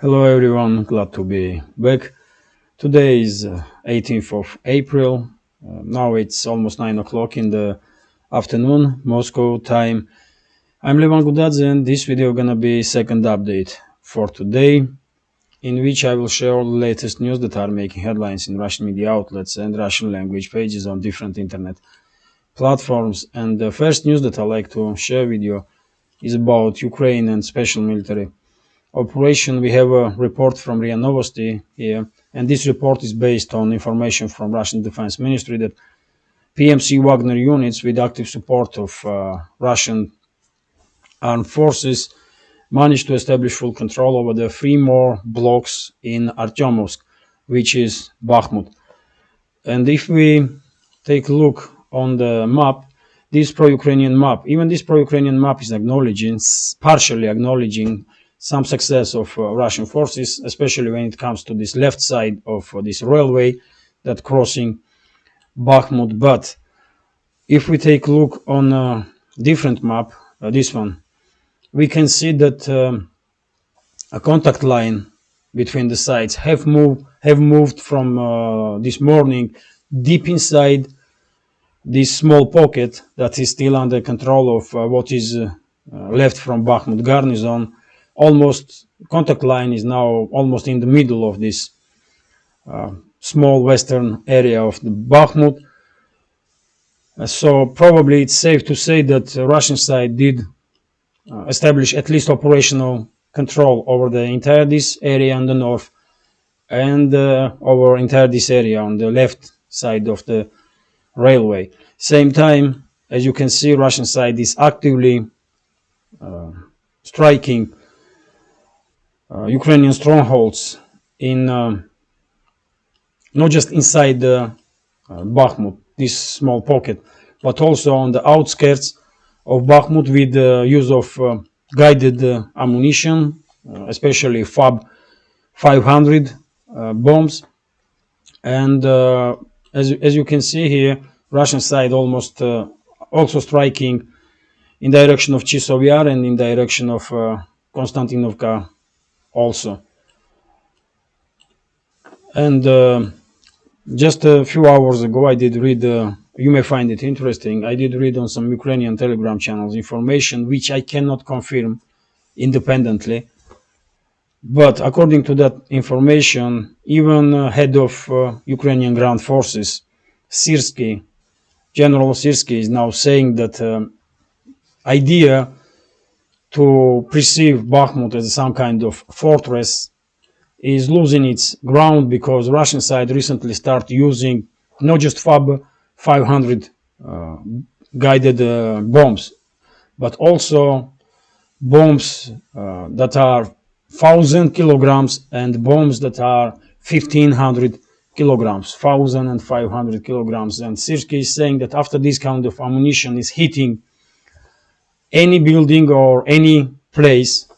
Hello everyone, glad to be back. Today is uh, 18th of April. Uh, now it's almost 9 o'clock in the afternoon, Moscow time. I'm Levan Gudadze and this video gonna be second update for today in which I will share all the latest news that are making headlines in Russian media outlets and Russian language pages on different internet platforms. And the first news that I like to share with you is about Ukraine and special military operation, we have a report from RIA Novosti here, and this report is based on information from Russian Defense Ministry that PMC Wagner units with active support of uh, Russian armed forces managed to establish full control over the three more blocks in Artyomovsk, which is Bakhmut. And if we take a look on the map, this pro-Ukrainian map, even this pro-Ukrainian map is acknowledging, partially acknowledging some success of uh, Russian forces, especially when it comes to this left side of uh, this railway that crossing Bakhmut. But if we take a look on a different map, uh, this one, we can see that um, a contact line between the sides have moved have moved from uh, this morning deep inside this small pocket that is still under control of uh, what is uh, left from Bakhmut garrison almost contact line is now almost in the middle of this uh, small western area of the Bakhmut. Uh, so probably it's safe to say that Russian side did uh, establish at least operational control over the entire this area on the north and uh, over entire this area on the left side of the railway. Same time, as you can see, Russian side is actively uh, striking Ukrainian strongholds in um, not just inside the uh, Bakhmut, this small pocket, but also on the outskirts of Bakhmut with the use of uh, guided ammunition, especially FAB 500 bombs. And as, as you can see here, Russian side almost also striking in direction of Chasov Yar and in direction of uh, Konstantinovka also. And uh, just a few hours ago, I did read, uh, you may find it interesting, I did read on some Ukrainian Telegram channels information which I cannot confirm independently. But according to that information, even uh, head of uh, Ukrainian ground forces, Syrsky, General Syrsky is now saying that um, idea to perceive Bakhmut as some kind of fortress is losing its ground because Russian side recently started using not just FAB 500 uh, guided uh, bombs, but also bombs uh, that are 1000 kilograms and bombs that are 1500 kilograms, 1000 and 500 kilograms. And Syrsky is saying that after this kind of ammunition is hitting any building or any place,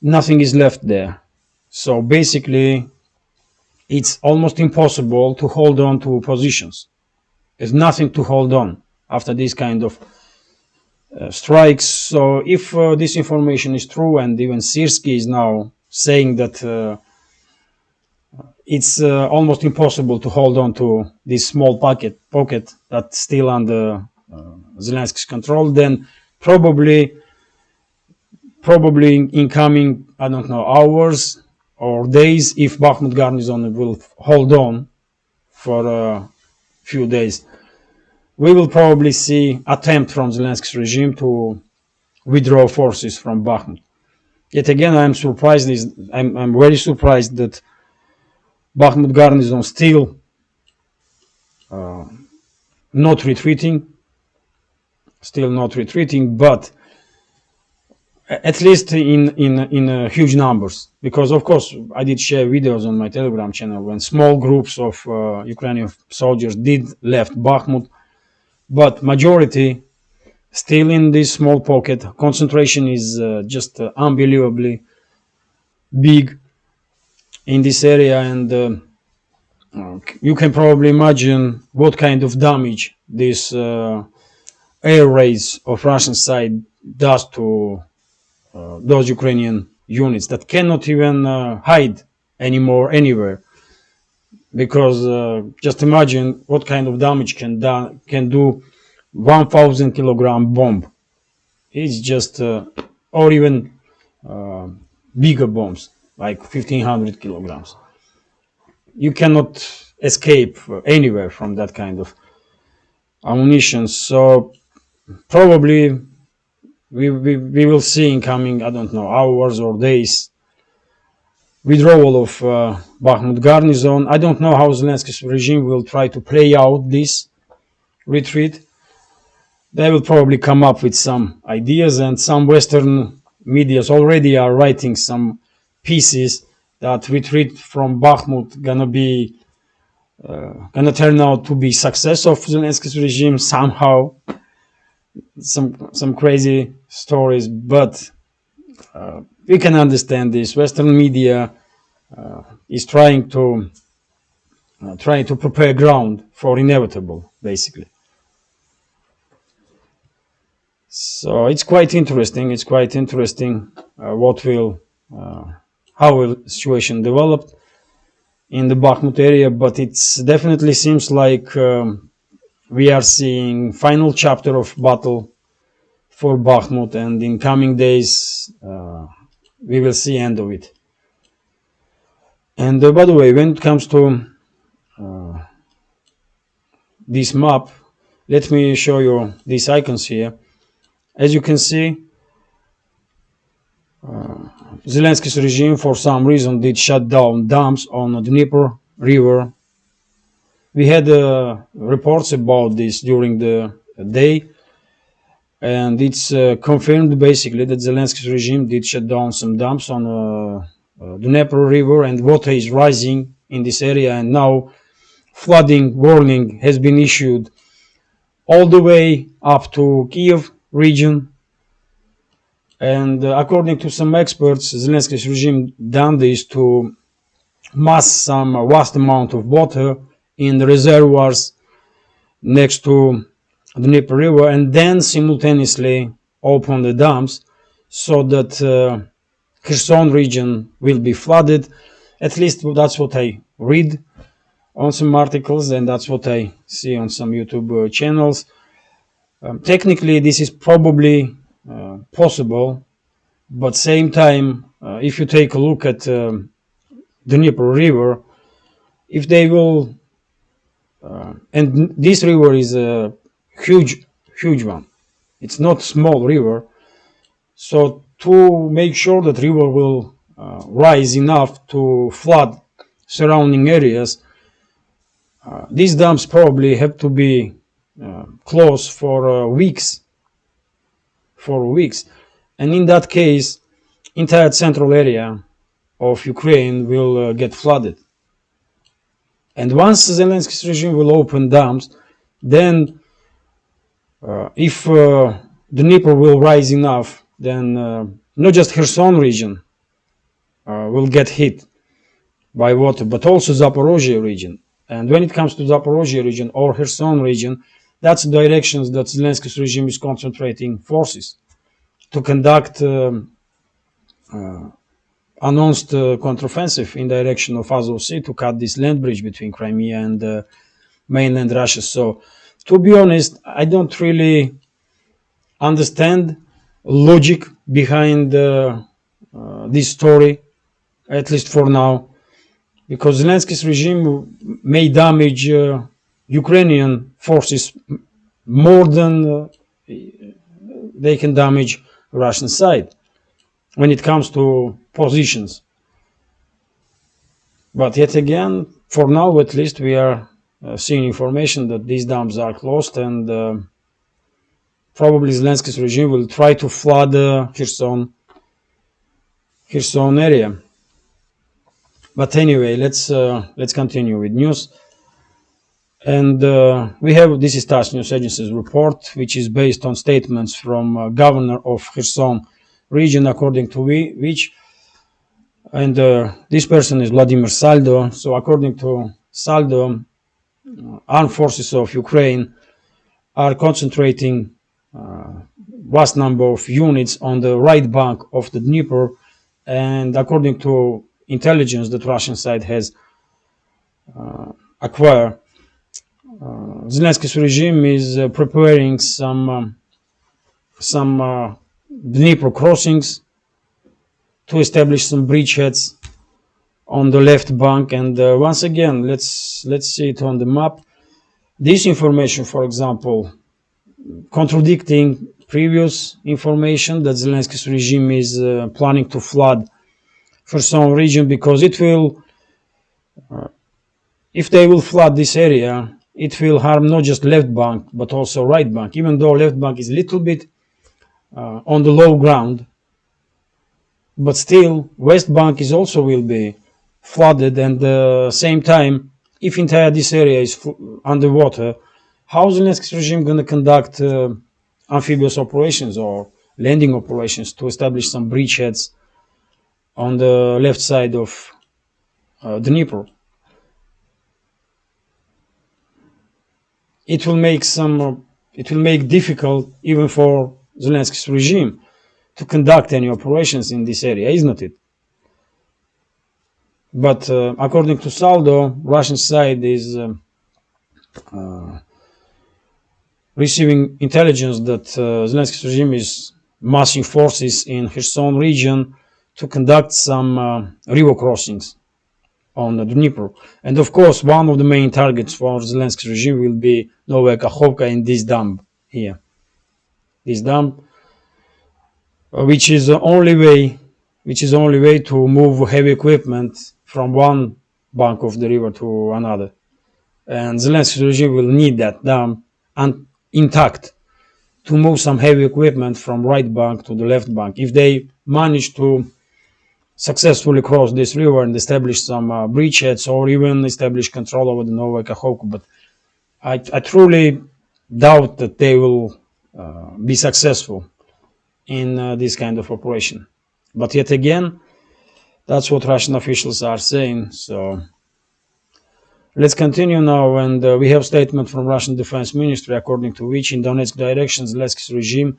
nothing is left there. So basically, it's almost impossible to hold on to positions. There's nothing to hold on after this kind of uh, strikes. So if uh, this information is true, and even Syrsky is now saying that uh, it's uh, almost impossible to hold on to this small pocket pocket that's still under uh, Zelensky's control, then probably probably in coming I don't know hours or days if Bakhmut garrison will hold on for a few days. We will probably see attempt from Zelensky's regime to withdraw forces from Bakhmut. Yet again I'm surprised is I'm, I'm very surprised that Bakhmut garrison still uh, not retreating still not retreating, but at least in in in uh, huge numbers. Because of course I did share videos on my telegram channel when small groups of uh, Ukrainian soldiers did left Bakhmut but majority still in this small pocket. Concentration is uh, just uh, unbelievably big in this area and uh, you can probably imagine what kind of damage this uh, air raids of Russian side does to uh, those Ukrainian units that cannot even uh, hide anymore anywhere. Because uh, just imagine what kind of damage can da- can do 1000 kilogram bomb. It's just uh, or even uh, bigger bombs like 1500 kilograms. You cannot escape anywhere from that kind of ammunition. So probably we, we, we will see in coming i don't know hours or days withdrawal of uh, Bakhmut garrison. I don't know how Zelensky's regime will try to play out this retreat. They will probably come up with some ideas, and some Western medias already are writing some pieces that retreat from Bakhmut gonna be uh, gonna turn out to be success of Zelensky's regime somehow. Some some crazy stories, but uh, we can understand this. Western media uh, is trying to uh, trying to prepare ground for inevitable, basically. So it's quite interesting. It's quite interesting uh, what will how will situation develop in the Bakhmut area, but it definitely seems like um, we are seeing final chapter of battle for Bakhmut, and in coming days uh, we will see end of it. And uh, by the way, when it comes to uh, this map, let me show you these icons here. As you can see, uh, Zelensky's regime, for some reason, did shut down dams on the Dnieper River. We had uh, reports about this during the day, and it's uh, confirmed basically that Zelensky's regime did shut down some dams on uh, uh, the Dnieper River and water is rising in this area, and now flooding warning has been issued all the way up to Kiev region. And uh, according to some experts, Zelensky's regime done this to mass some vast amount of water in the reservoirs next to the Dnieper River and then simultaneously open the dams so that uh, Kherson region will be flooded. At least that's what I read on some articles and that's what I see on some YouTube uh, channels. Um, technically, this is probably uh, possible, but same time, uh, if you take a look at um, the Dnieper River, if they will, and this river is a huge, huge one. It's not small river, so to make sure that river will uh, rise enough to flood surrounding areas, uh, these dams probably have to be uh, closed for uh, weeks. For weeks, and in that case, entire central area of Ukraine will uh, get flooded. And once Zelensky's regime will open dams, then uh, if the Dnieper will rise enough then uh, not just Kherson region uh, will get hit by water, but also Zaporozhye region. And when it comes to Zaporozhye region or Kherson region, that's the directions that Zelensky's regime is concentrating forces to conduct um, uh, announced uh, counteroffensive in direction of Azov Sea to cut this land bridge between Crimea and uh, mainland Russia. So, to be honest, I don't really understand logic behind uh, uh, this story, at least for now, because Zelensky's regime may damage uh, Ukrainian forces more than they can damage Russian side when it comes to positions. But yet again, for now at least, we are uh, seeing information that these dams are closed and uh, probably Zelensky's regime will try to flood the Kherson, Kherson area. But anyway, let's uh, let's continue with news. And uh, we have this is TASS News Agency's report, which is based on statements from uh, governor of Kherson region, according to we, which, and uh, this person is Vladimir Saldo. So according to Saldo, uh, armed forces of Ukraine are concentrating uh, vast number of units on the right bank of the Dnieper and according to intelligence that Russian side has uh, acquired, uh, Zelensky's regime is uh, preparing some um, some Dnipro crossings to establish some bridgeheads on the left bank. And uh, once again, let's let's see it on the map. This information, for example, contradicting previous information that Zelensky's regime is uh, planning to flood Kherson region because it will, uh, if they will flood this area, it will harm not just left bank but also right bank. Even though left bank is a little bit uh, on the low ground, but still west bank is also will be flooded and the same time if entire this area is underwater how is Zelensky's regime going to conduct uh, amphibious operations or landing operations to establish some bridgeheads on the left side of uh, Dnipro. It will make some, uh, it will make difficult even for Zelensky's regime to conduct any operations in this area, isn't it? But uh, according to Saldo, Russian side is um, uh, receiving intelligence that uh, Zelensky's regime is massing forces in Kherson region to conduct some uh, river crossings on the Dnipro. And of course, one of the main targets for Zelensky's regime will be Novaya Kakhovka in this dam here. This dam, uh, which is the only way, which is the only way to move heavy equipment from one bank of the river to another. And Zelensky's regime will need that dam and intact to move some heavy equipment from right bank to the left bank. If they manage to successfully cross this river and establish some uh, bridgeheads or even establish control over the Novaya Kakhovka, but I, I, truly doubt that they will uh, be successful in uh, this kind of operation. But yet again, that's what Russian officials are saying. So Let's continue now, and uh, we have statement from Russian Defense Ministry, according to which in Donetsk direction, Zelensky's regime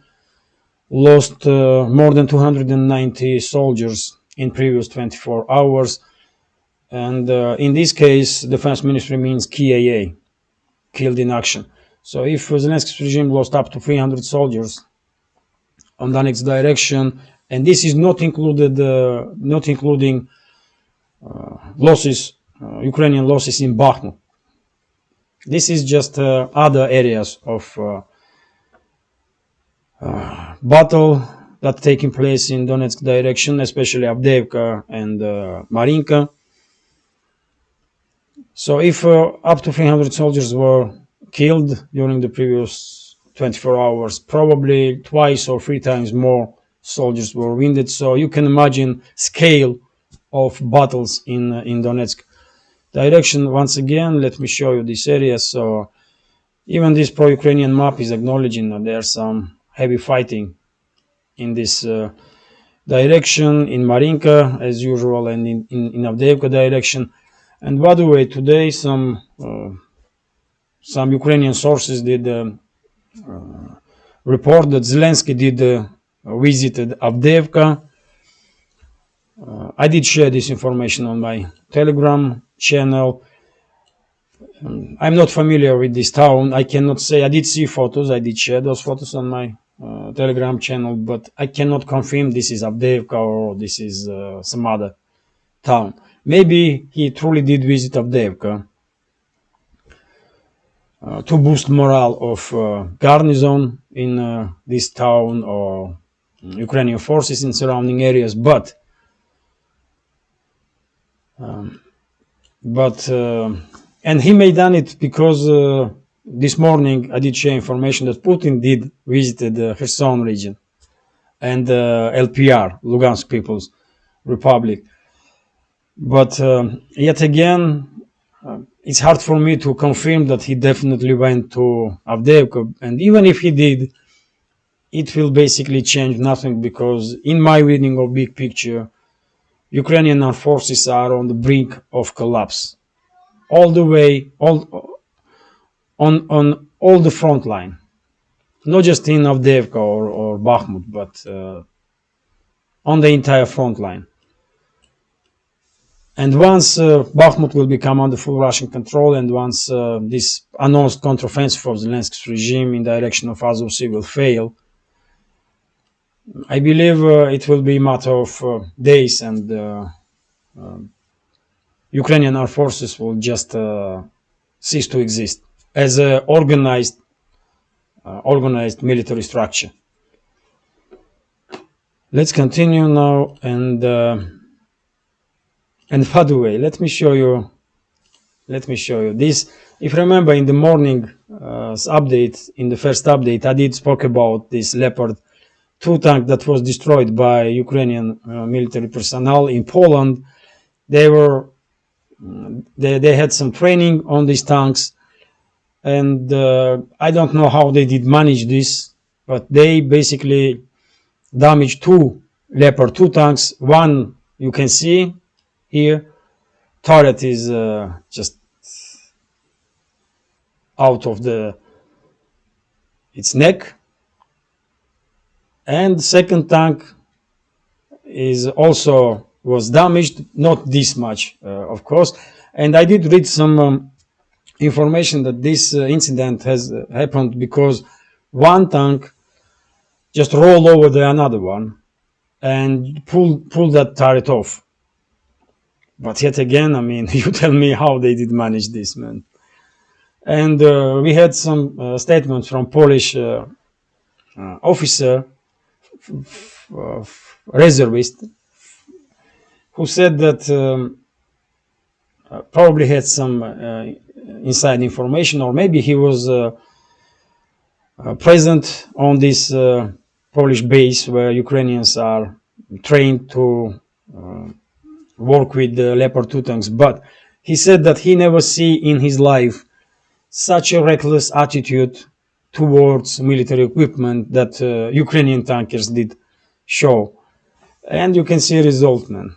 lost uh, more than 290 soldiers in previous 24 hours. And uh, in this case, Defense Ministry means KIA, killed in action. So if Zelensky's regime lost up to 300 soldiers on the next direction, and this is not included, uh, not including uh, losses uh, Ukrainian losses in Bakhmut. This is just uh, other areas of uh, battle that taking place in Donetsk direction, especially Avdeevka and Marinka. So if uh, up to 300 soldiers were killed during the previous 24 hours, probably twice or three times more soldiers were wounded. So you can imagine scale of battles in uh, in Donetsk. Direction once again let me show you this area. So even this pro-Ukrainian map is acknowledging that there's some heavy fighting in this uh, direction in Marinka as usual and in, in, in direction. And by the way today some uh, some Ukrainian sources did uh report that Zelensky did uh, visited Avdeevka uh, I did share this information on my Telegram channel. Um, I'm not familiar with this town. I cannot say I did see photos. I did share those photos on my uh, Telegram channel, but I cannot confirm this is Avdeevka or this is uh, some other town. Maybe he truly did visit Avdeevka uh, to boost morale of uh, garnison in uh, this town or Ukrainian forces in surrounding areas, but um, but uh, and he may done it because uh, this morning I did share information that Putin did visited the Kherson region and uh, LPR, Lugansk People's Republic. But um, yet again, uh, it's hard for me to confirm that he definitely went to Avdeevka. And even if he did, it will basically change nothing because in my reading of big picture, Ukrainian armed forces are on the brink of collapse, all the way, all on on all the front line, not just in Avdeevka or, or Bakhmut, but uh, on the entire front line. And once uh, Bakhmut will become under full Russian control, and once uh, this announced counteroffensive of Zelensky's regime in direction of Azov Sea will fail, I believe uh, it will be a matter of uh, days, and uh, um, Ukrainian armed forces will just uh, cease to exist as an organized, organized military structure. Let's continue now and and by the way, let me show you, let me show you this. If you remember in the morning uh, update, in the first update, I did spoke about this Leopard 2 tank that was destroyed by Ukrainian uh, military personnel in Poland. They were, they, they had some training on these tanks and uh, I don't know how they did manage this, but they basically damaged two Leopard 2 tanks. One you can see here. Turret is uh, just out of the its neck. And second tank is also was damaged not this much uh, of course. And I did read some um, information that this uh, incident has uh, happened because one tank just rolled over the another one and pulled pulled that turret off but yet again, I mean, you tell me how they did manage this, man. And uh, we had some uh, statements from Polish uh, uh officer, reservist, who said that um, uh, probably had some uh, inside information, or maybe he was present on this Polish base where Ukrainians are trained to work with the Leopard 2 tanks, but he said that he never see in his life such a reckless attitude towards military equipment that uh, Ukrainian tankers did show. And you can see result, man.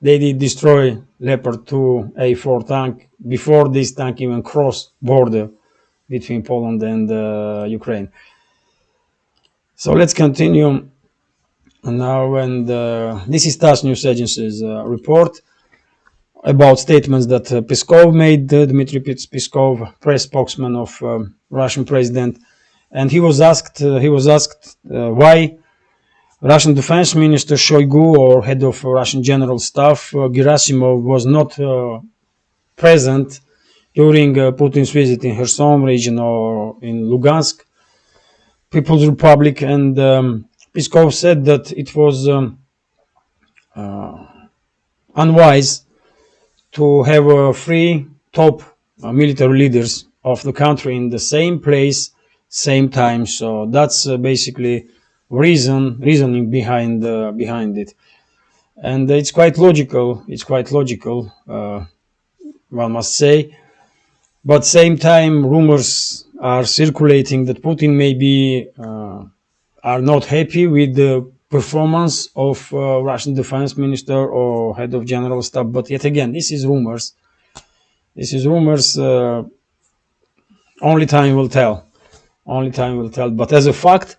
They did destroy Leopard 2 A4 tank before this tank even crossed border between Poland and uh, Ukraine. So let's continue now, and uh, this is TASS News Agency's uh, report about statements that uh, Peskov made, uh, Dmitry Peskov, press spokesman of um, Russian president, and he was asked uh, he was asked uh, why Russian Defense Minister Shoigu or head of Russian General Staff Gerasimov was not present during Putin's visit in Kherson region or in Lugansk People's Republic, and um, Peskov said that it was um, uh, unwise to have uh, three top uh, military leaders of the country in the same place, same time. So that's uh, basically reason reasoning behind uh, behind it, and it's quite logical. It's quite logical, uh, one must say. But same time, rumors are circulating that Putin may be are not happy with the performance of uh, Russian defense minister or head of general staff. But yet again, this is rumors. This is rumors. Uh, only time will tell. Only time will tell. But as a fact,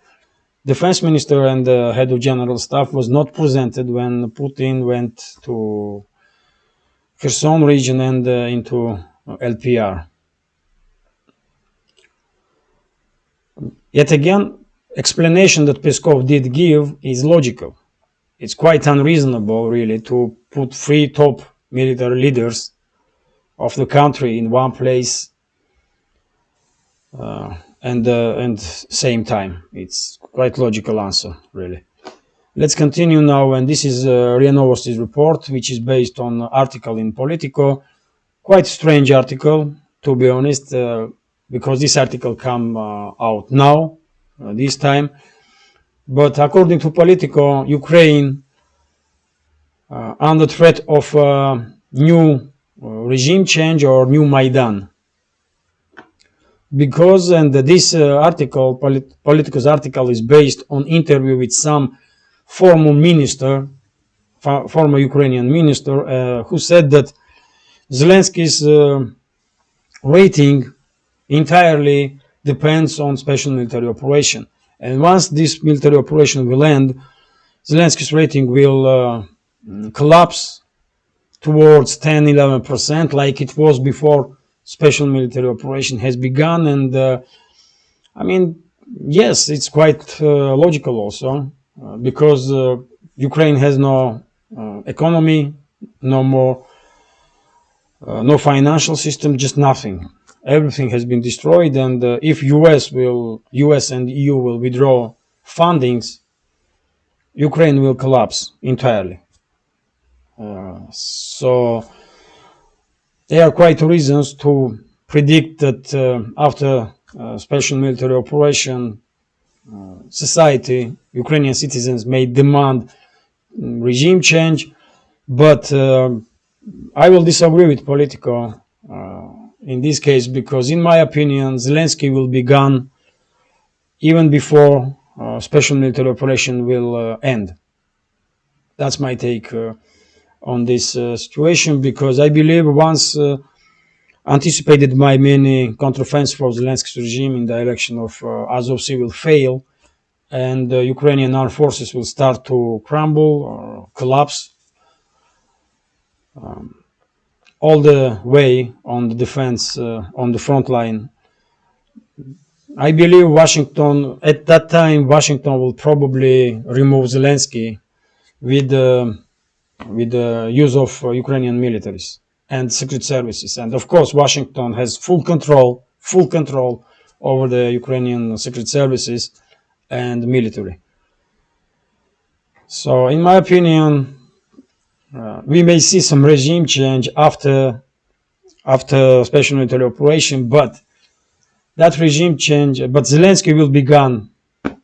defense minister and the head of general staff was not presented when Putin went to Kherson region and uh, into LPR. Yet again, explanation that Peskov did give is logical. It's quite unreasonable, really, to put three top military leaders of the country in one place uh, and uh, and same time. It's quite logical answer, really. Let's continue now, and this is uh, report, which is based on article in Politico. Quite strange article, to be honest, uh, because this article come uh, out now, this time. But according to Politico, Ukraine, uh, under threat of uh, new regime change or new Maidan. Because, and this article, Polit Politico's article is based on interview with some former minister, former Ukrainian minister, uh, who said that Zelensky's uh, rating entirely depends on special military operation. And once this military operation will end, Zelensky's rating will uh, collapse towards 10 11% like it was before special military operation has begun and uh, i mean yes it's quite uh, logical also uh, because uh, ukraine has no uh, economy no more no financial system just nothing everything has been destroyed and if us will us and eu will withdraw fundings ukraine will collapse entirely. So there are quite reasons to predict that uh, after uh, special military operation, uh, society, Ukrainian citizens may demand mm, regime change, but uh, I will disagree with Politico uh, in this case because, in my opinion, Zelensky will be gone even before uh, special military operation will end. That's my take on this uh, situation because I believe once uh, anticipated by many counteroffensive of Zelensky's regime in the election of uh, Azov Sea will fail and the Ukrainian armed forces will start to crumble or collapse um, all the way on the defense uh, on the front line. I believe Washington, at that time, Washington will probably remove Zelensky with uh, with the use of uh, Ukrainian militaries and secret services. And of course, Washington has full control, full control over the Ukrainian secret services and military. So, in my opinion, uh, we may see some regime change after after special military operation, but that regime change, but Zelensky will be gone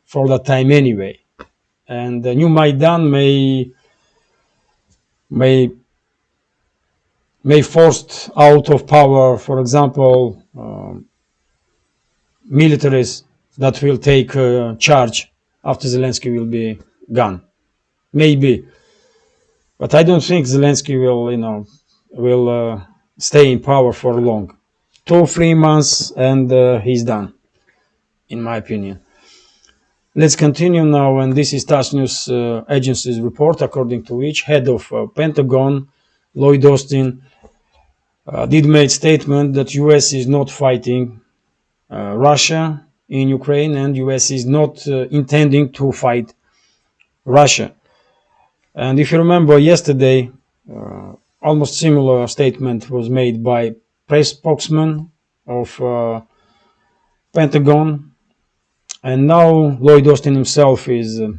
for that time anyway, and the new Maidan may may may forced out of power, for example, um, militaries that will take uh, charge after Zelensky will be gone. Maybe, but I don't think Zelensky will, you know, will uh, stay in power for long. Two, three months, and uh, he's done, in my opinion. Let's continue now, and this is TASS News uh, Agency's report, according to which head of uh, Pentagon, Lloyd Austin, uh, did make statement that U.S. is not fighting uh, Russia in Ukraine, and U.S. is not intending to fight Russia. And if you remember yesterday, uh, almost similar statement was made by press spokesman of Pentagon and now Lloyd Austin himself is uh,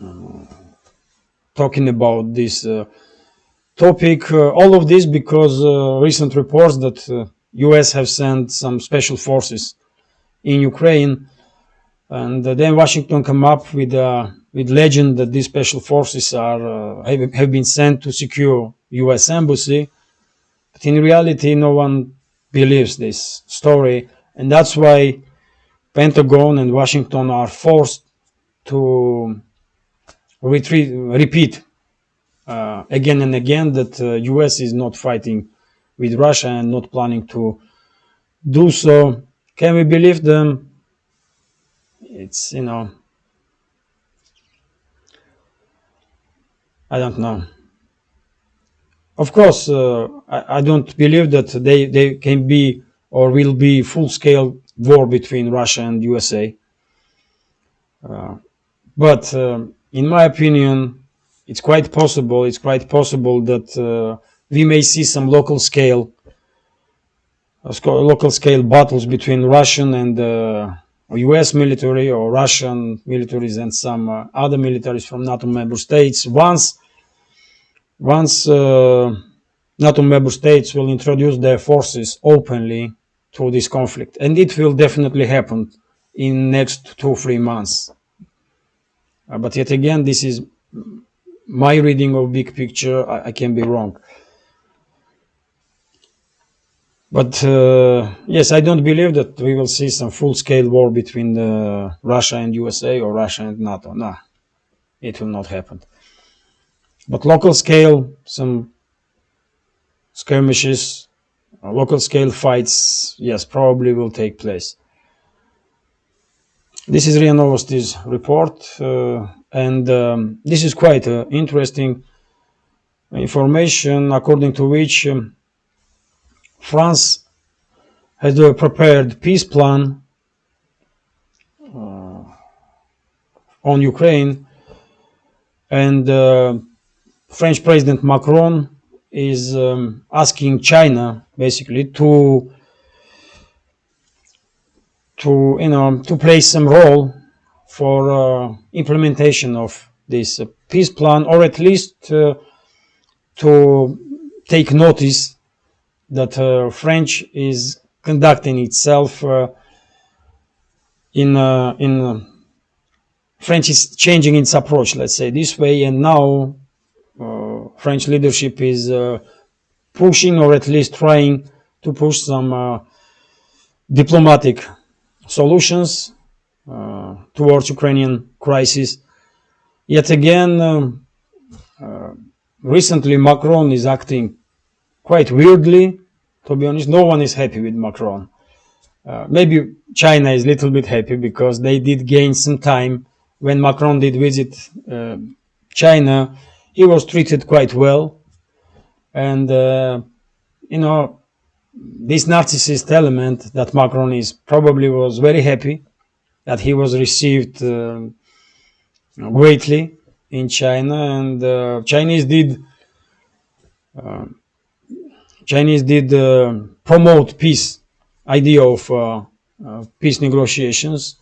uh, talking about this uh, topic. Uh, all of this because uh, recent reports that U.S. have sent some special forces in Ukraine, and then Washington come up with with legend that these special forces are have, have been sent to secure U.S. embassy, but in reality, no one believes this story, and that's why Pentagon and Washington are forced to retreat, repeat uh, again and again that uh, US is not fighting with Russia and not planning to do so. Can we believe them? It's, you know, I don't know. Of course, uh, I, I, don't believe that they, they can be or will be full-scale war between Russia and USA. Uh, but uh, in my opinion, it's quite possible. It's quite possible that uh, we may see some local scale, uh, local scale battles between Russian and U.S. Uh, military or Russian militaries and some uh, other militaries from NATO member states. Once, once NATO member states will introduce their forces openly to this conflict and it will definitely happen in next two three months uh, but yet again this is my reading of big picture i, I can be wrong but uh, yes i don't believe that we will see some full-scale war between uh, russia and usa or russia and nato no it will not happen but local scale some skirmishes uh, local scale fights, yes, probably will take place. This is RIA Novosti's report. Uh, and um, this is quite uh, interesting information according to which um, France has a prepared peace plan uh, on Ukraine and uh, French President Macron is um, asking China basically to to you know to play some role for uh, implementation of this uh, peace plan or at least uh, to take notice that uh, French is conducting itself uh, in in French is changing its approach let's say this way and now French leadership is uh, pushing or at least trying to push some uh, diplomatic solutions uh, towards Ukrainian crisis. Yet again, um, uh, recently Macron is acting quite weirdly. To be honest, no one is happy with Macron. Uh, maybe China is a little bit happy because they did gain some time when Macron did visit uh, China he was treated quite well. And, uh, you know, this narcissist element that Macron is probably was very happy that he was received uh, greatly in China and uh, Chinese did uh, Chinese did uh, promote peace idea of uh, peace negotiations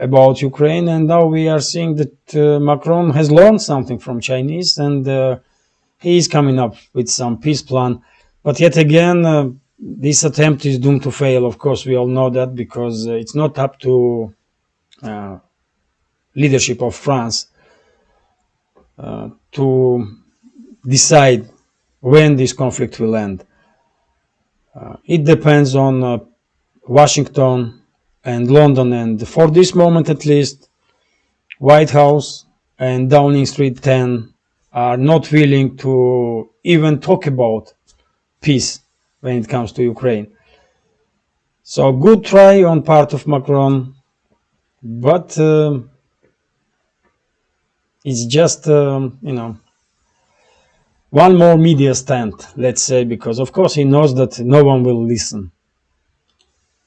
about Ukraine, and now we are seeing that uh, Macron has learned something from Chinese, and uh, he is coming up with some peace plan. But yet again, uh, this attempt is doomed to fail. Of course, we all know that because uh, it's not up to uh, leadership of France uh, to decide when this conflict will end. it depends on Washington and London. And for this moment, at least, White House and Downing Street 10 are not willing to even talk about peace when it comes to Ukraine. So good try on part of Macron, but uh, it's just, um, you know, one more media stand, let's say, because of course he knows that no one will listen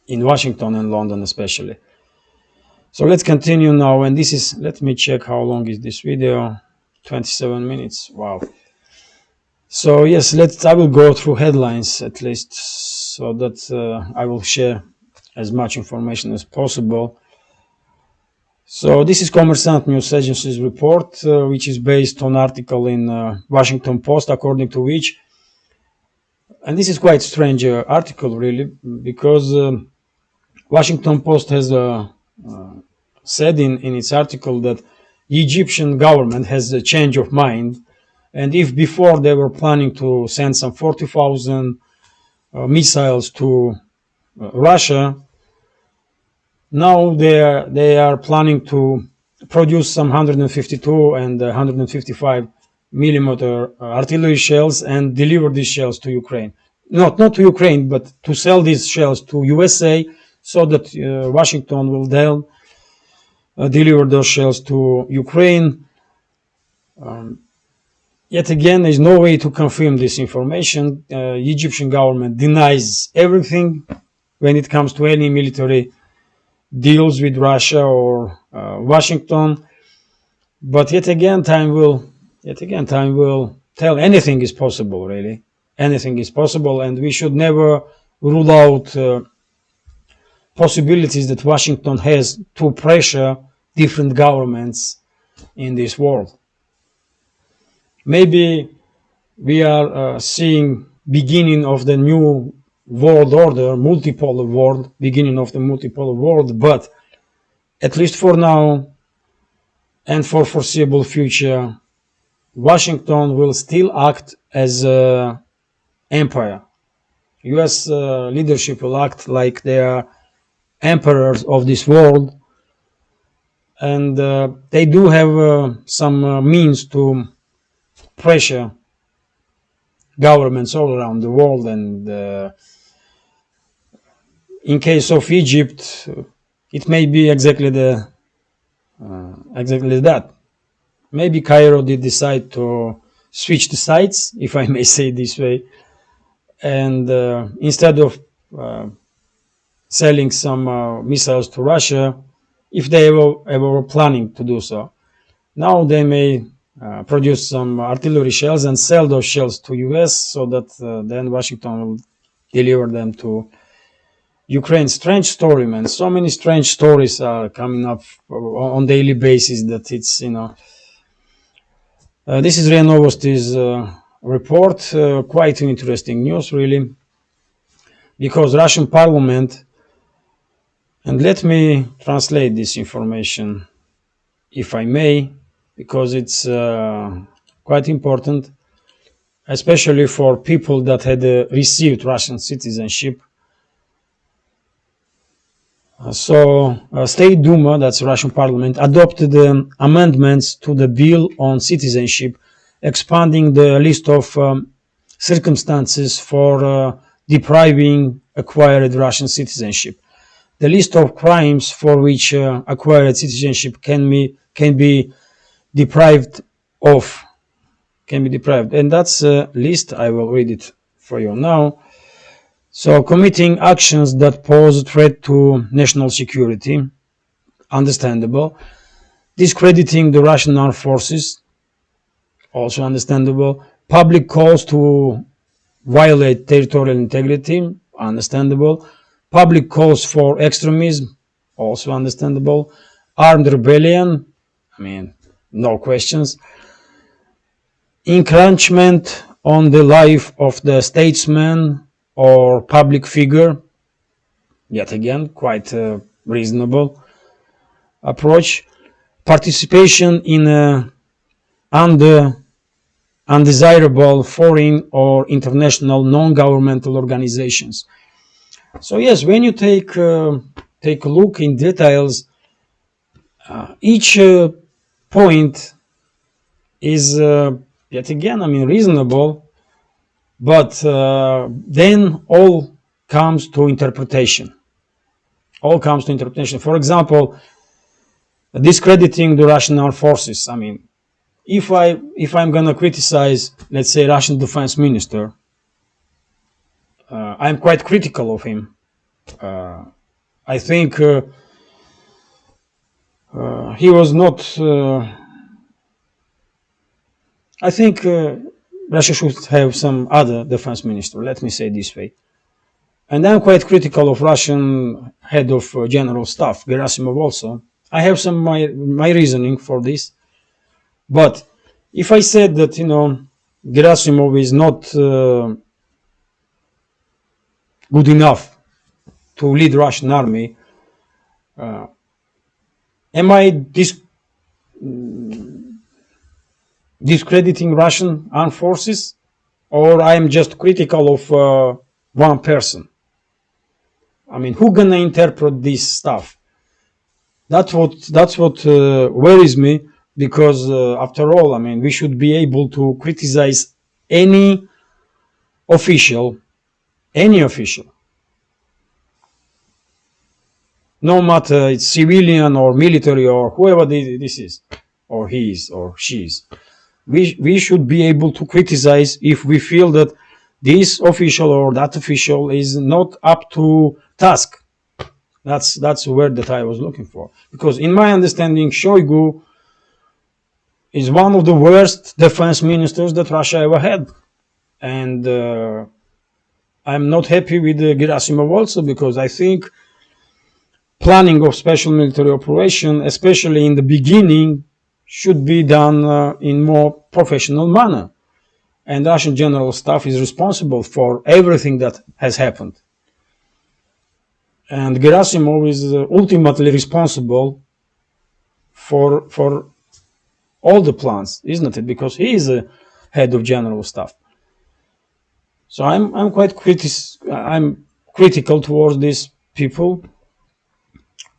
in Washington and London especially. So let's continue now and this is, let me check how long is this video, 27 minutes, wow. So yes, let's, I will go through headlines at least so that uh, I will share as much information as possible. So this is Kommersant News Agency's report, uh, which is based on article in uh, Washington Post, according to which, and this is quite strange uh, article really, because um, Washington Post has uh, uh, said in, in its article that Egyptian government has a change of mind. And if before they were planning to send some 40,000 uh, missiles to Russia, now they are, they are planning to produce some 152 and 155 millimeter uh, artillery shells and deliver these shells to Ukraine. Not, not to Ukraine, but to sell these shells to USA so that uh, Washington will then uh, deliver those shells to Ukraine. Um, yet again, there is no way to confirm this information. Uh, Egyptian government denies everything when it comes to any military deals with Russia or uh, Washington. But yet again, time will, yet again, time will tell anything is possible, really. Anything is possible, and we should never rule out uh, possibilities that Washington has to pressure different governments in this world. Maybe we are uh, seeing beginning of the new world order, multipolar world, beginning of the multipolar world, but at least for now and for foreseeable future, Washington will still act as an empire. US uh, leadership will act like they are emperors of this world and uh, they do have uh, some uh, means to pressure governments all around the world and uh, in case of Egypt it may be exactly the uh, exactly that. Maybe Cairo did decide to switch the sides, if I may say this way, and uh, instead of uh, selling some uh, missiles to Russia, if they ever, ever were planning to do so, now they may uh, produce some artillery shells and sell those shells to US so that uh, then Washington will deliver them to Ukraine. Strange story, man. So many strange stories are coming up on daily basis that it's, you know, uh, this is RIA Novosti's uh, report, uh, quite interesting news, really, because Russian parliament, and let me translate this information, if I may, because it's uh, quite important, especially for people that had uh, received Russian citizenship. Uh, so, uh, State Duma, that's Russian parliament, adopted um, amendments to the bill on citizenship, expanding the list of um, circumstances for uh, depriving acquired Russian citizenship. The list of crimes for which uh, acquired citizenship can be, can be deprived of, can be deprived. And that's a list, I will read it for you now. So committing actions that pose a threat to national security, understandable. Discrediting the Russian armed forces, also understandable. Public calls to violate territorial integrity, understandable. Public calls for extremism, also understandable. Armed rebellion, I mean, no questions. Encroachment on the life of the statesman or public figure, yet again, quite a reasonable approach. Participation in a under undesirable foreign or international non-governmental organizations. So yes, when you take uh, take a look in details, uh, each uh, point is uh, yet again, I mean, reasonable, but uh, then all comes to interpretation. All comes to interpretation. For example, discrediting the Russian armed forces. I mean, if I if I'm gonna criticize, let's say, Russian defense minister, uh, I'm quite critical of him. Uh, I think uh, uh he was not. Uh, I think uh, Russia should have some other defense minister. Let me say this way. And I'm quite critical of Russian head of general staff, Gerasimov also. I have some my my reasoning for this. But if I said that, you know, Gerasimov is not uh, good enough to lead Russian army, uh, am I dis discrediting Russian armed forces or I'm just critical of uh, one person? I mean, who gonna interpret this stuff? That's what that's what uh, worries me because uh, after all, I mean, we should be able to criticize any official, any official, no matter it's civilian or military or whoever this is, or he is or she is. We, we should be able to criticize if we feel that this official or that official is not up to task. That's that's the word that I was looking for. Because in my understanding, Shoigu is one of the worst defense ministers that Russia ever had. And uh, I'm not happy with uh, Gerasimov also because I think planning of special military operation, especially in the beginning, should be done uh, in more professional manner. And Russian general staff is responsible for everything that has happened. And Gerasimov is uh, ultimately responsible for, for all the plans, isn't it? Because he is a head of general staff. So I'm I'm quite critic I'm critical towards these people,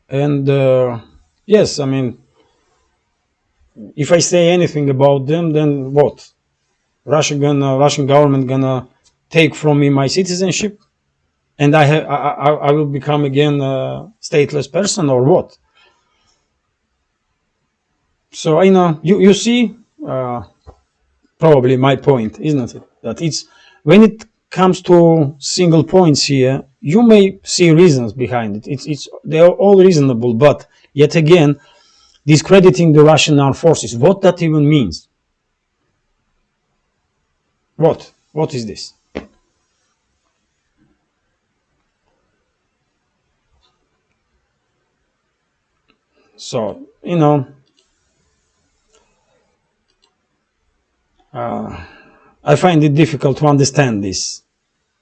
and uh, yes, I mean, if I say anything about them, then what? Russia gonna Russian government gonna take from me my citizenship, and I have I, I, I will become again a stateless person or what? so I know you you see uh, probably my point, isn't it? That it's when it comes to single points here, you may see reasons behind it. It's it's they are all reasonable, but yet again, discrediting the Russian armed forces. What that even means? What? What is this? So, you know, uh, I find it difficult to understand this,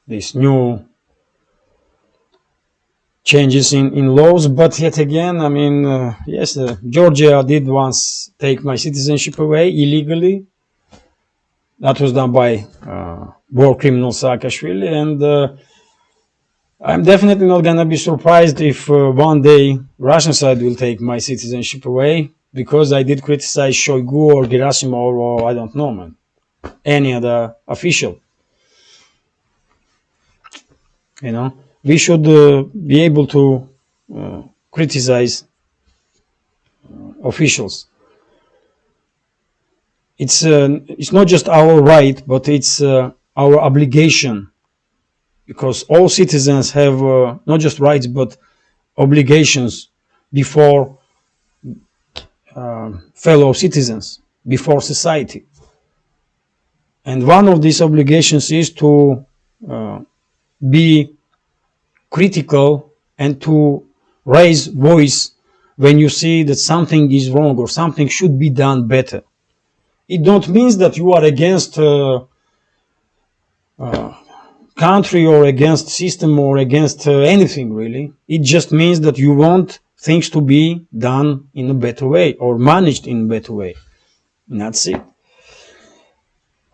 this new changes in, in laws, but yet again, I mean, uh, yes, uh, Georgia did once take my citizenship away illegally. That was done by uh, war criminal Saakashvili, and uh, I'm definitely not gonna be surprised if uh, one day Russian side will take my citizenship away because I did criticize Shoigu or Gerasimov or I don't know, man, any other official. You know, we should uh, be able to uh, criticize uh, officials. It's it's not just our right, but it's our obligation because all citizens have not just rights but obligations before fellow citizens, before society. And one of these obligations is to be critical and to raise voice when you see that something is wrong or something should be done better. It don't mean that you are against uh, uh, country or against system or against uh, anything really. It just means that you want things to be done in a better way or managed in a better way. And that's it.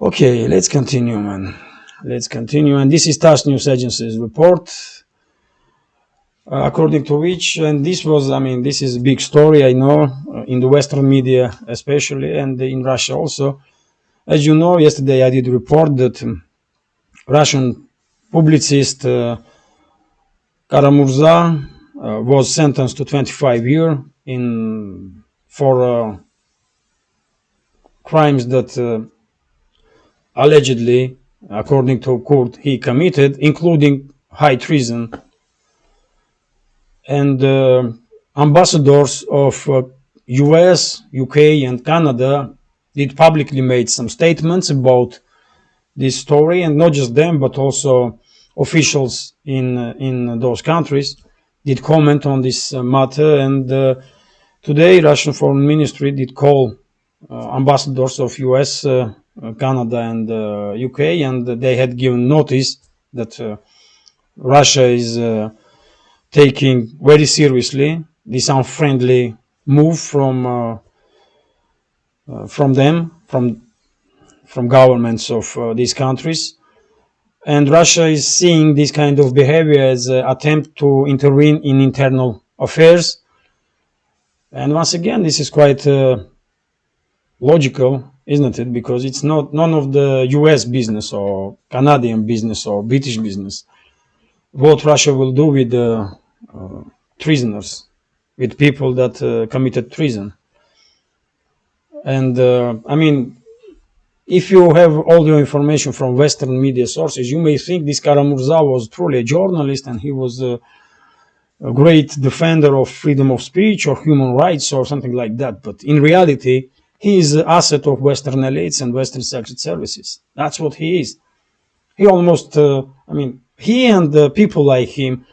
Okay, let's continue, man. Let's continue. And this is TASS News Agency's report, uh, according to which, and this was, I mean, this is a big story, I know, uh, in the Western media especially, and in Russia also. As you know, yesterday I did report that um, Russian publicist uh, Kara-Murza uh, was sentenced to 25 years in for uh, crimes that allegedly, according to court, he committed, including high treason. And uh, ambassadors of US, uh, UK, and Canada did publicly made some statements about this story, and not just them, but also officials in in those countries did comment on this uh, matter. And uh, today, Russian Foreign Ministry did call uh, ambassadors of US, Canada, and UK, and they had given notice that Russia is taking very seriously this unfriendly move from uh, uh, from them, from from governments of uh, these countries, and Russia is seeing this kind of behavior as an attempt to intervene in internal affairs. And once again, this is quite uh, logical, isn't it? Because it's not none of the U.S. business or Canadian business or British business. What Russia will do with the treasoners, with people that uh, committed treason. And uh, I mean, if you have all the information from Western media sources, you may think this Kara-Murza was truly a journalist and he was a, a, great defender of freedom of speech or human rights or something like that. But in reality, he is an asset of Western elites and Western secret services. That's what he is. He almost, uh, I mean, he and uh, people like him,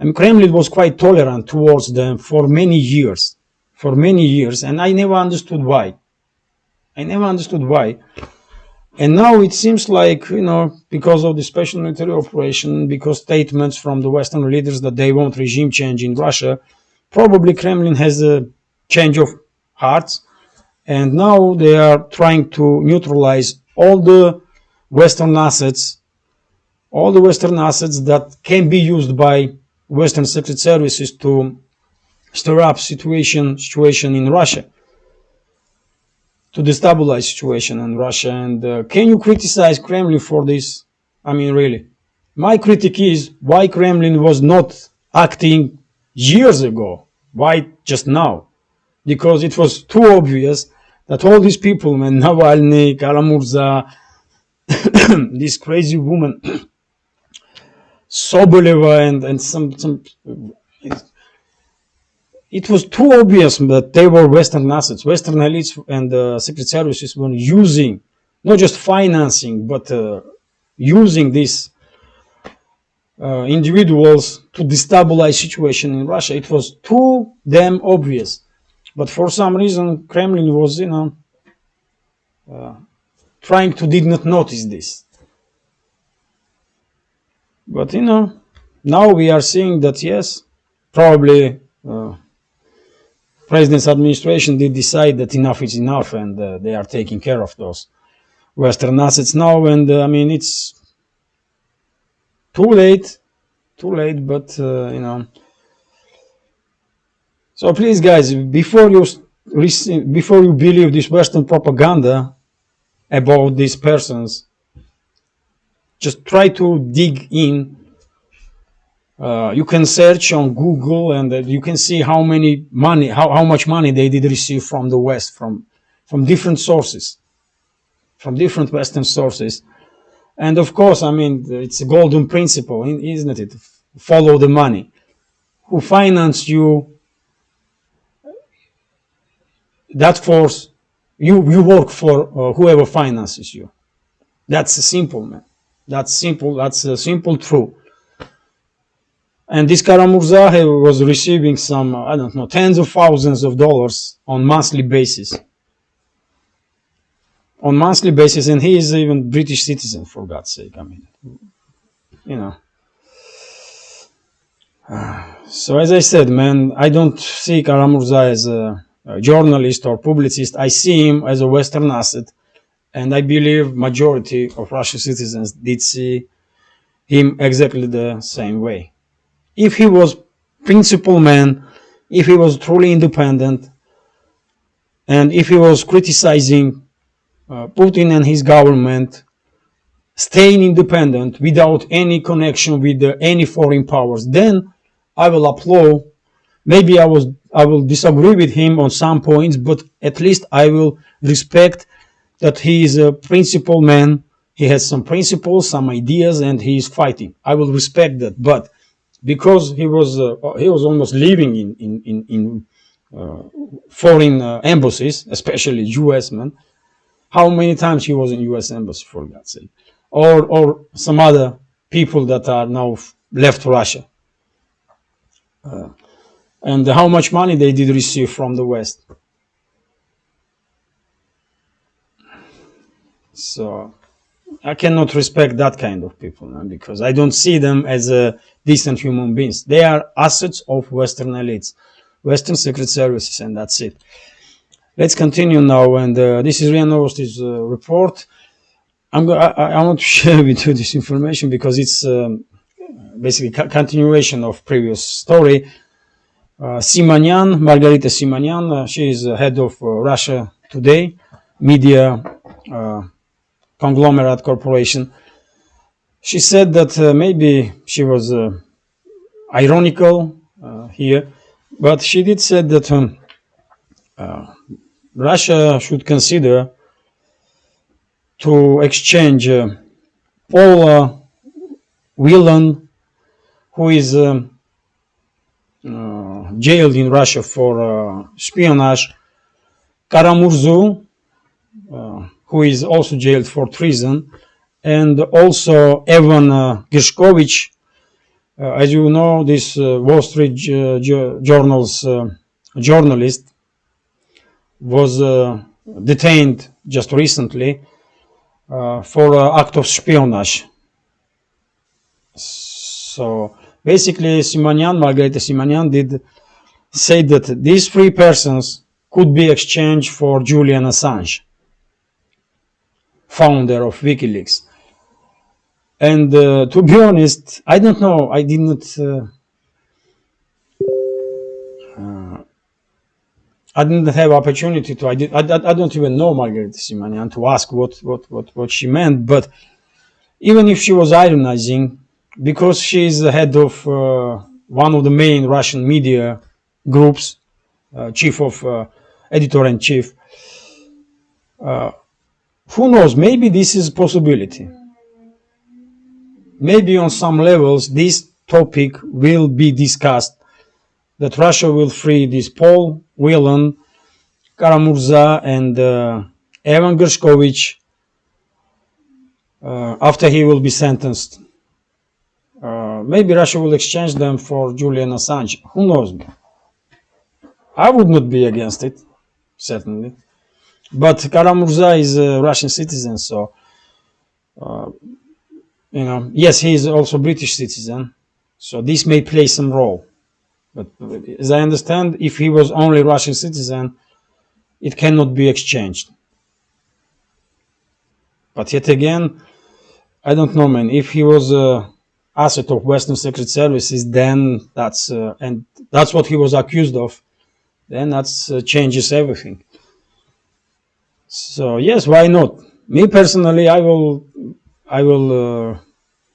Mean, Kremlin was quite tolerant towards them for many years, for many years, and I never understood why. I never understood why. And now it seems like, you know, because of the special military operation, because statements from the Western leaders that they want regime change in Russia, probably Kremlin has a change of hearts. And now they are trying to neutralize all the Western assets, all the Western assets that can be used by Western secret services to stir up situation, situation in Russia to destabilize situation in Russia. And uh, can you criticize Kremlin for this? I mean, really. My critique is why Kremlin was not acting years ago. Why just now? because it was too obvious that all these people, man, Navalny, Kara-Murza, this crazy woman, Soboleva, and, and some, some it was too obvious that they were Western assets. Western elites and uh, secret services were using, not just financing, but uh, using these uh, individuals to destabilize situation in Russia. It was too damn obvious. But for some reason, Kremlin was, you know, uh, trying to did not notice this. But, you know, now we are seeing that, yes, probably uh, president's administration did decide that enough is enough and uh, they are taking care of those Western assets now. And uh, I mean, it's too late, too late, but uh, you know. So please, guys, before you before you believe this Western propaganda about these persons, just try to dig in uh, you can search on Google and uh, you can see how many money, how, how much money they did receive from the West, from, from different sources, from different Western sources. And of course, I mean, it's a golden principle, isn't it? Follow the money. Who finance you, that force, you, you work for uh, whoever finances you. That's a simple, man. That's simple. That's a simple truth. And this Kara-Murza was receiving some, I don't know, tens of thousands of dollars on monthly basis. On monthly basis, and he is even British citizen, for God's sake. I mean, you know. so as I said, man, I don't see Kara-Murza as a, a journalist or publicist. I see him as a Western asset, and I believe majority of Russian citizens did see him exactly the same way if he was principled man, if he was truly independent, and if he was criticizing uh, Putin and his government, staying independent without any connection with uh, any foreign powers, then I will applaud. Maybe I was I will disagree with him on some points, but at least I will respect that he is a principled man. He has some principles, some ideas, and he is fighting. I will respect that, but because he was uh, he was almost living in in in, in uh, foreign uh, embassies, especially U.S. men. How many times he was in U.S. embassy for God's sake, or or some other people that are now left Russia, uh, and how much money they did receive from the West. So I cannot respect that kind of people because I don't see them as a decent human beings. They are assets of Western elites, Western secret services, and that's it. Let's continue now, and uh, this is RIA uh, report. I'm I, I, want to share with you this information because it's um, basically continuation of previous story. Uh, Simonyan, Margarita Simonyan, uh, she is head of uh, Russia Today media uh, conglomerate corporation. She said that uh, maybe she was uh, ironical uh, here, but she did say that um, uh, Russia should consider to exchange uh, Paul Whelan, who is um, jailed in Russia for espionage, Karamurzu, who is also jailed for treason, and also Evan uh, Gershkovich. Uh, as you know, this uh, Wall Street Journal's journalist was detained just recently for act of espionage. So basically, Simonyan, Margarita Simonyan did say that these three persons could be exchanged for Julian Assange founder of WikiLeaks. And uh, to be honest, I don't know. I did not. Uh, uh, I didn't have opportunity to. I did. I, I don't even know Margarita Simonyan to ask what what what what she meant. But even if she was ironizing, because she is the head of uh, one of the main Russian media groups, uh, chief of editor-in-chief. Uh, who knows? Maybe this is a possibility. Maybe on some levels this topic will be discussed. That Russia will free this Paul Whelan, Kara-Murza, and uh, Evan Gershkovich uh, after he will be sentenced. Uh, maybe Russia will exchange them for Julian Assange. Who knows? I would not be against it, certainly. But Kara-Murza is a Russian citizen, so uh, you know, yes, he is also British citizen, so this may play some role. But as I understand, if he was only Russian citizen, it cannot be exchanged. But yet again, I don't know, man. If he was a asset of Western Secret Services, then that's uh, and that's what he was accused of. Then that uh, changes everything. So yes, why not? Me personally, I will, I will uh,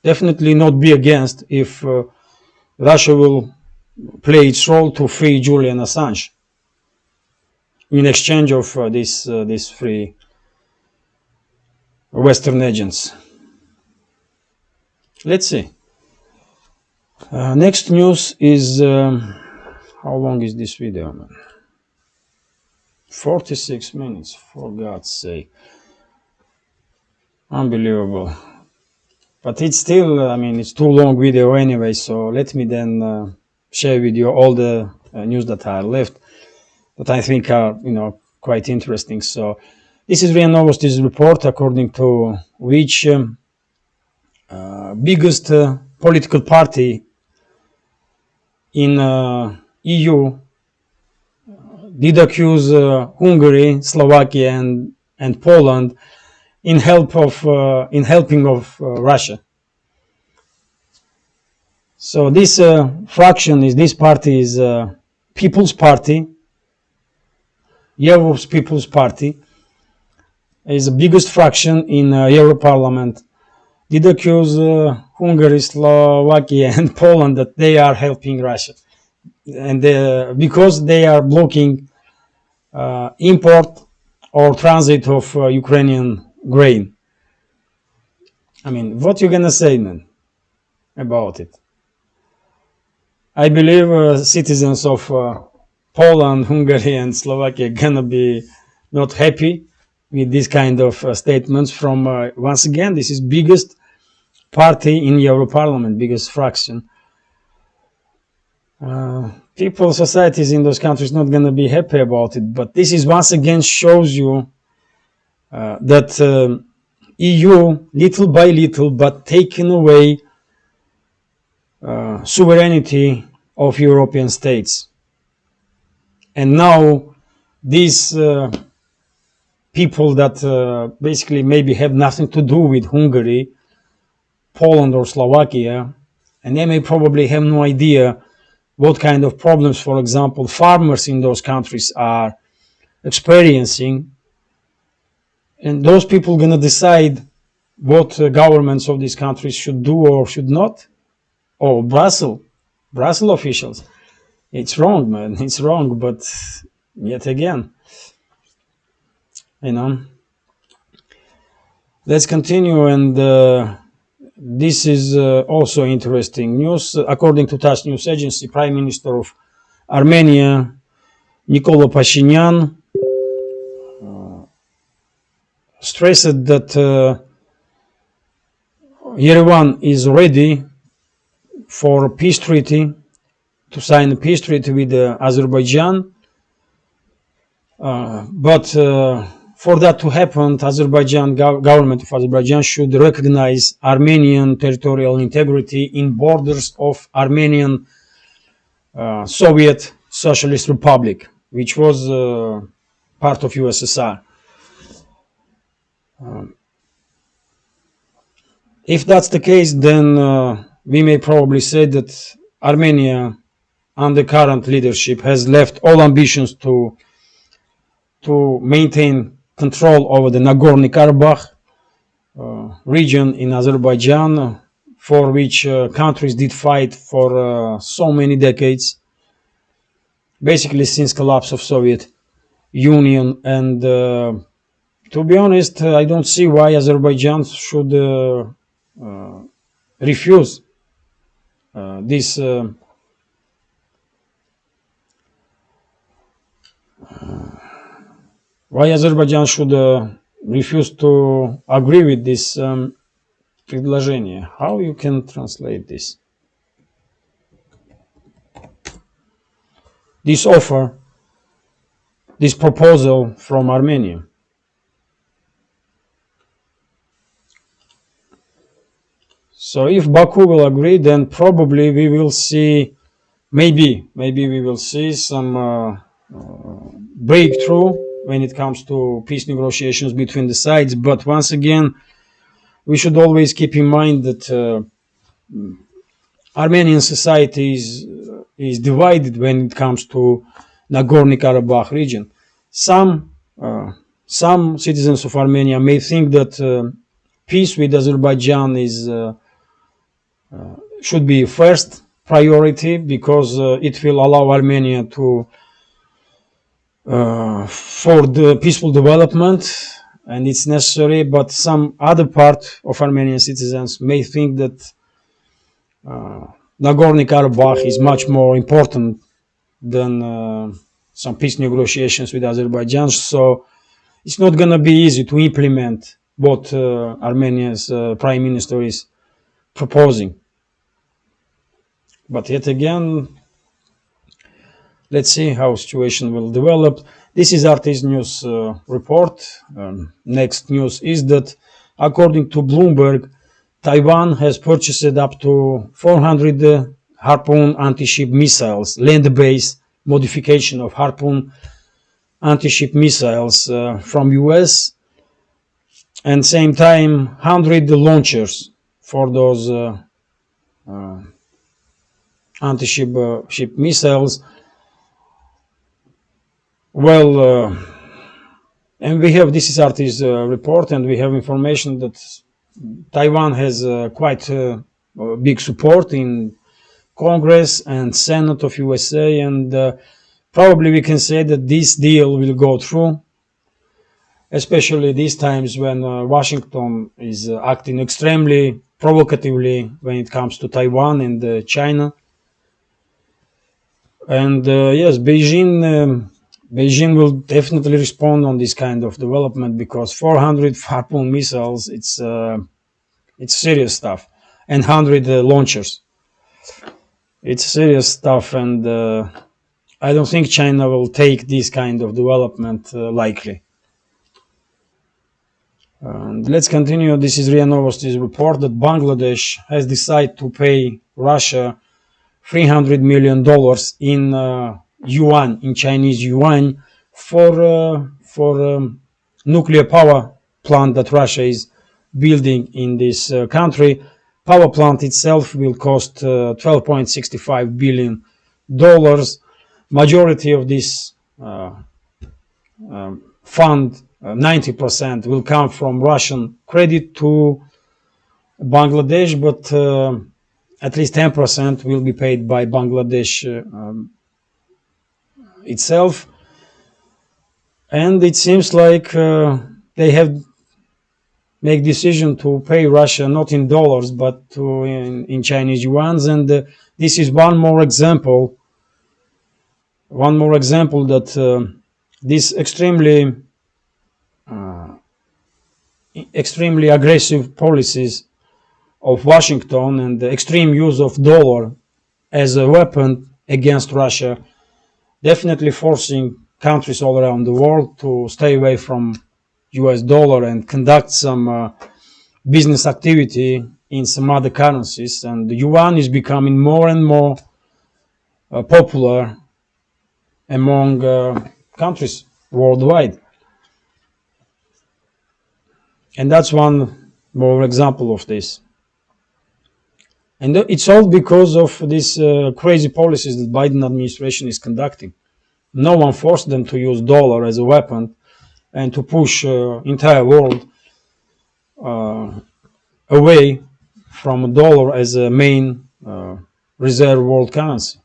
definitely not be against if uh, Russia will play its role to free Julian Assange in exchange of uh, this uh, this free Western agents. Let's see. Uh, next news is um, how long is this video, man? 46 minutes, for God's sake. Unbelievable. But it's still, I mean, it's too long video anyway, so let me then uh, share with you all the uh, news that are left that I think are, you know, quite interesting. So this is RIA Novosti's report according to which um, uh, biggest uh, political party in uh, EU did accuse Hungary, Slovakia, and and Poland in help of in helping of Russia. So this uh, fraction is this party is uh, People's Party, Europe's People's Party, is the biggest fraction in uh, Euro Parliament did accuse uh, Hungary, Slovakia, and Poland that they are helping Russia, and uh, because they are blocking uh, import or transit of uh, Ukrainian grain. I mean, what you gonna say, man, about it? I believe uh, citizens of uh, Poland, Hungary, and Slovakia gonna be not happy with this kind of statements from once again this is biggest party in Euro Parliament, biggest fraction. Uh, people, societies in those countries not going to be happy about it. But this is once again shows you uh, that uh, EU, little by little, but taking away uh, sovereignty of European states. And now these uh, people that basically maybe have nothing to do with Hungary Poland or Slovakia, and they may probably have no idea what kind of problems, for example, farmers in those countries are experiencing. And those people going to decide what uh, governments of these countries should do or should not. Oh, Brussels, Brussels officials. It's wrong, man. It's wrong, but yet again, you know. Let's continue and uh, this is uh, also interesting news. According to TASS news agency, Prime Minister of Armenia, Nikolo Pashinyan, uh, stressed that uh, Yerevan is ready for a peace treaty, to sign a peace treaty with uh, Azerbaijan, uh, but uh, for that to happen, Azerbaijan government of Azerbaijan should recognize Armenian territorial integrity in borders of Armenian uh, Soviet Socialist Republic, which was uh, part of USSR. Um, if that's the case, then uh, we may probably say that Armenia, under current leadership, has left all ambitions to to maintain control over the Nagorno-Karabakh uh, region in Azerbaijan, for which uh, countries did fight for uh, so many decades, basically since collapse of Soviet Union. And uh, to be honest, uh, I don't see why Azerbaijan should uh, refuse this. why Azerbaijan should uh, refuse to agree with this um, предложение? How you can translate this? This offer, this proposal from Armenia. So if Baku will agree, then probably we will see, maybe, maybe we will see some uh, uh, breakthrough when it comes to peace negotiations between the sides. But once again, we should always keep in mind that uh, Armenian society is, is divided when it comes to Nagorno-Karabakh region. Some uh, some citizens of Armenia may think that uh, peace with Azerbaijan is uh, uh, should be first priority because uh, it will allow Armenia to for the peaceful development and it's necessary but some other part of Armenian citizens may think that uh, Nagorno-Karabakh is much more important than uh, some peace negotiations with Azerbaijan. So it's not to be easy to implement what uh, Armenia's uh, prime minister is proposing. But yet again let's see how situation will develop. This is RT's news uh, report. Um, next news is that according to Bloomberg, Taiwan has purchased up to 400 uh, Harpoon anti-ship missiles, land-based modification of Harpoon anti-ship missiles uh, from US and same time 100 launchers for those uh, uh, anti-ship uh, ship missiles well, uh, and we have this is RT's uh, report, and we have information that Taiwan has uh, quite uh, big support in Congress and Senate of USA, and uh, probably we can say that this deal will go through, especially these times when uh, Washington is acting extremely provocatively when it comes to Taiwan and China. And yes, Beijing. Um, Beijing will definitely respond on this kind of development because 400 Harpoon missiles, it's uh, it's serious stuff, and 100 uh, launchers. It's serious stuff, and uh, I don't think China will take this kind of development uh, likely. And let's continue. This is RIA Novosti's report that Bangladesh has decided to pay Russia 300 million dollars in uh, yuan in Chinese yuan for uh, for um, nuclear power plant that Russia is building in this uh, country. Power plant itself will cost uh, 12.65 billion dollars. Majority of this uh, um, fund, 90% uh, will come from Russian credit to Bangladesh, but uh, at least 10% will be paid by Bangladesh um, itself. And it seems like uh, they have make decision to pay Russia not in dollars but to in, in Chinese yuans. And uh, this is one more example one more example that uh, this extremely uh, extremely aggressive policies of Washington and the extreme use of dollar as a weapon against Russia definitely forcing countries all around the world to stay away from US dollar and conduct some uh, business activity in some other currencies. And the yuan is becoming more and more uh, popular among uh, countries worldwide. And that's one more example of this. And it's all because of these uh, crazy policies that Biden administration is conducting. No one forced them to use dollar as a weapon and to push uh, entire world uh, away from dollar as a main uh, reserve world currency.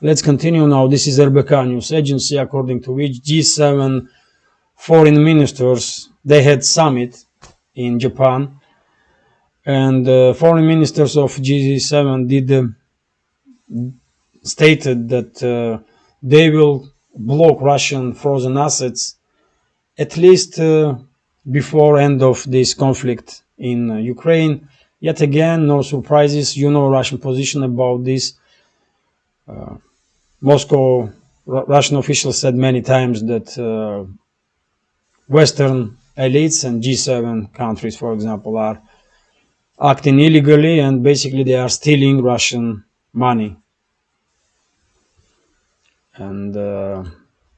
let's continue now. This is RBK News Agency, according to which G7 foreign ministers they had summit in Japan, and uh, foreign ministers of G7 did uh, stated that uh, they will block Russian frozen assets at least uh, before end of this conflict in uh, Ukraine. Yet again, no surprises. You know Russian position about this. Uh, Moscow, R Russian officials said many times that Western elites and G7 countries, for example, are acting illegally and basically they are stealing Russian money. And uh,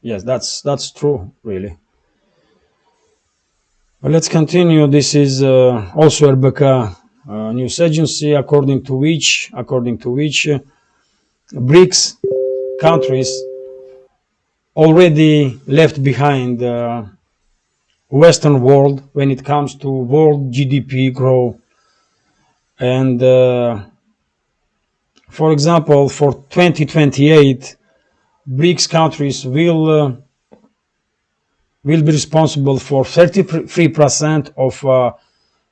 yes, that's that's true, really. But let's continue. This is uh, also RBK uh, news agency, according to which, according to which, uh, BRICS countries already left behind the Western world when it comes to world GDP growth. And uh, for example, for 2028, BRICS countries will uh, will be responsible for 33% of uh,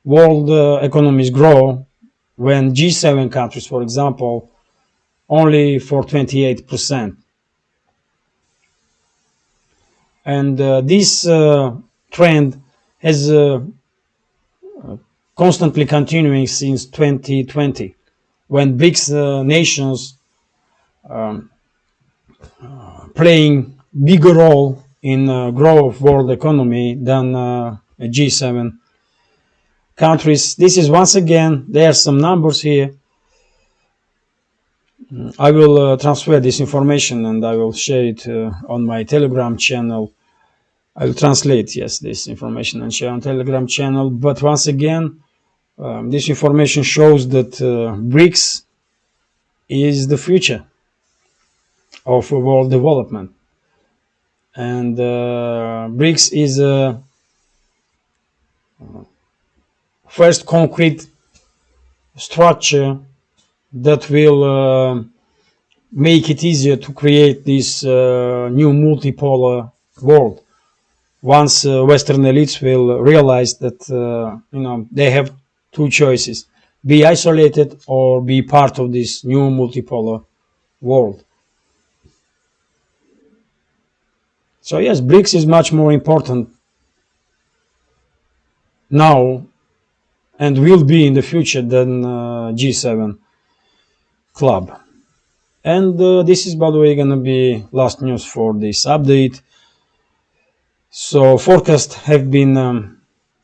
world uh, economies grow when G7 countries, for example, only for 28%. And uh, this uh, trend has uh, constantly continuing since 2020, when BRICS uh, nations um, playing bigger role in uh, growth of world economy than uh, G7 countries. This is once again, there are some numbers here. I will uh, transfer this information and I will share it uh, on my Telegram channel. I will translate, yes, this information and share on Telegram channel. But once again, um, this information shows that uh, BRICS is the future of world development. And uh, BRICS is a first concrete structure that will uh, make it easier to create this uh, new multipolar world once uh, western elites will realize that uh, you know they have two choices be isolated or be part of this new multipolar world so yes brics is much more important now and will be in the future than uh, G7 club. And uh, this is, by the way, gonna be last news for this update. So forecasts have been um,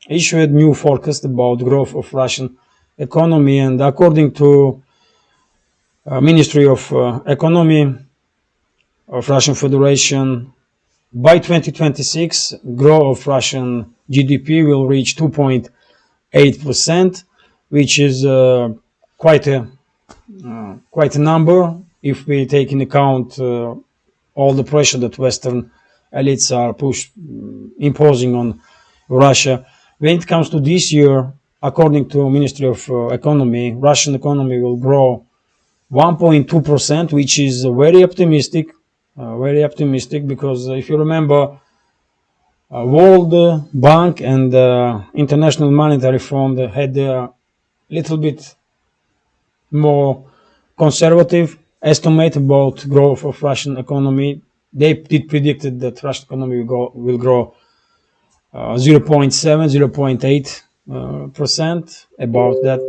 issued new forecast about growth of Russian economy, and according to uh, Ministry of uh, Economy of Russian Federation, by 2026, growth of Russian GDP will reach 2.8%, which is uh, quite a uh, quite a number if we take in account uh, all the pressure that Western elites are push imposing on Russia. When it comes to this year, according to Ministry of uh, Economy, Russian economy will grow 1.2%, which is very optimistic, uh, very optimistic because if you remember, uh, World Bank and uh, International Monetary Fund had a little bit more conservative estimate about growth of Russian economy. They did predicted that Russian economy will, go, will grow uh, 0.7, 0.8 uh, percent about that.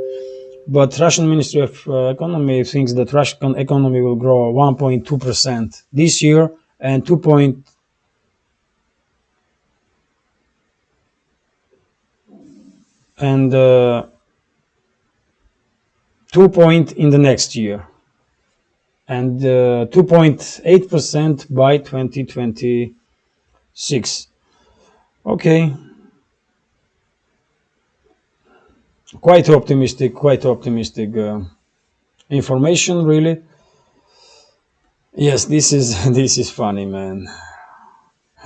But Russian Ministry of uh, Economy thinks that Russian economy will grow 1.2 percent this year and 2. Point and uh, 2 point in the next year and 2.8% uh, by 2026. Okay. Quite optimistic, quite optimistic uh, information, really. Yes, this is this is funny, man.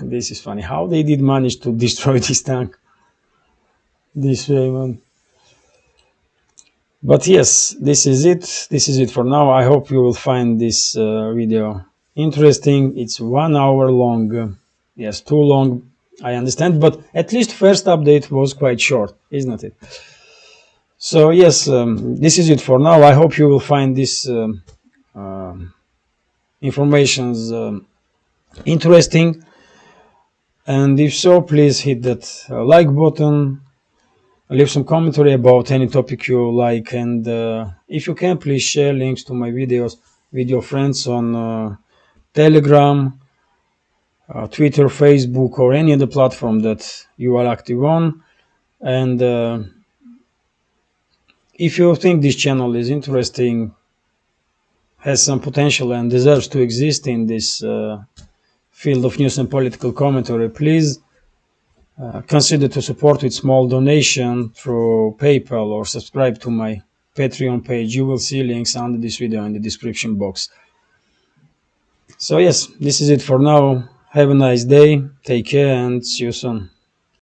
This is funny. How they did manage to destroy this tank this way, man but yes this is it this is it for now i hope you will find this uh, video interesting it's one hour long yes too long i understand but at least first update was quite short isn't it? So yes um, this is it for now. I hope you will find this um, uh, informations um, interesting. And if so please hit that uh, like button leave some commentary about any topic you like and uh, if you can please share links to my videos with your friends on uh, telegram uh, twitter facebook or any other platform that you are active on and uh, if you think this channel is interesting has some potential and deserves to exist in this uh, field of news and political commentary please uh, consider to support with small donation through PayPal or subscribe to my Patreon page. You will see links under this video in the description box. So yes, this is it for now. Have a nice day. Take care and see you soon.